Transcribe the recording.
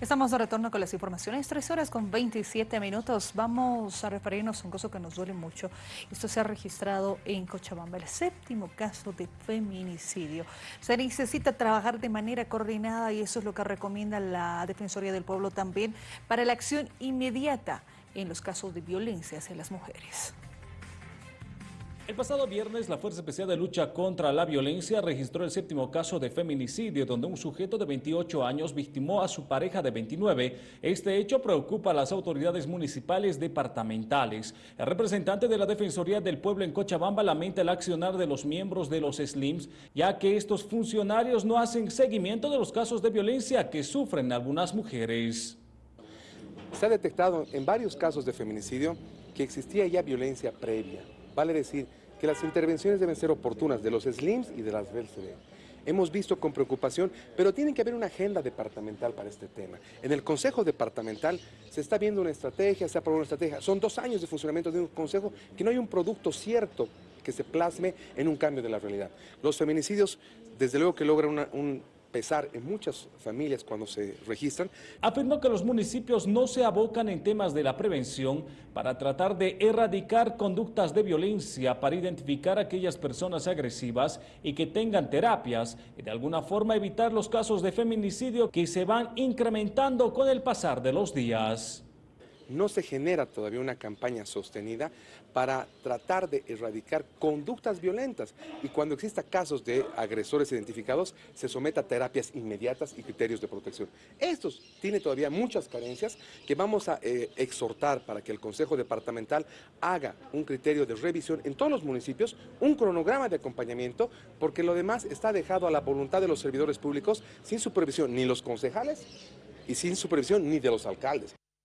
Estamos de retorno con las informaciones, tres horas con 27 minutos. Vamos a referirnos a un caso que nos duele mucho. Esto se ha registrado en Cochabamba, el séptimo caso de feminicidio. Se necesita trabajar de manera coordinada y eso es lo que recomienda la Defensoría del Pueblo también para la acción inmediata en los casos de violencia hacia las mujeres. El pasado viernes, la Fuerza Especial de Lucha contra la Violencia registró el séptimo caso de feminicidio, donde un sujeto de 28 años victimó a su pareja de 29. Este hecho preocupa a las autoridades municipales departamentales. El representante de la Defensoría del Pueblo en Cochabamba lamenta el accionar de los miembros de los SLIMS, ya que estos funcionarios no hacen seguimiento de los casos de violencia que sufren algunas mujeres. Se ha detectado en varios casos de feminicidio que existía ya violencia previa. Vale decir, que las intervenciones deben ser oportunas de los SLIMS y de las BELCD. Hemos visto con preocupación, pero tiene que haber una agenda departamental para este tema. En el Consejo Departamental se está viendo una estrategia, se ha aprobado una estrategia. Son dos años de funcionamiento de un consejo que no hay un producto cierto que se plasme en un cambio de la realidad. Los feminicidios, desde luego que logran un pesar en muchas familias cuando se registran. Afirmó que los municipios no se abocan en temas de la prevención para tratar de erradicar conductas de violencia, para identificar a aquellas personas agresivas y que tengan terapias y de alguna forma evitar los casos de feminicidio que se van incrementando con el pasar de los días no se genera todavía una campaña sostenida para tratar de erradicar conductas violentas y cuando exista casos de agresores identificados se someta a terapias inmediatas y criterios de protección. Esto tiene todavía muchas carencias que vamos a eh, exhortar para que el Consejo Departamental haga un criterio de revisión en todos los municipios, un cronograma de acompañamiento, porque lo demás está dejado a la voluntad de los servidores públicos sin supervisión ni los concejales y sin supervisión ni de los alcaldes.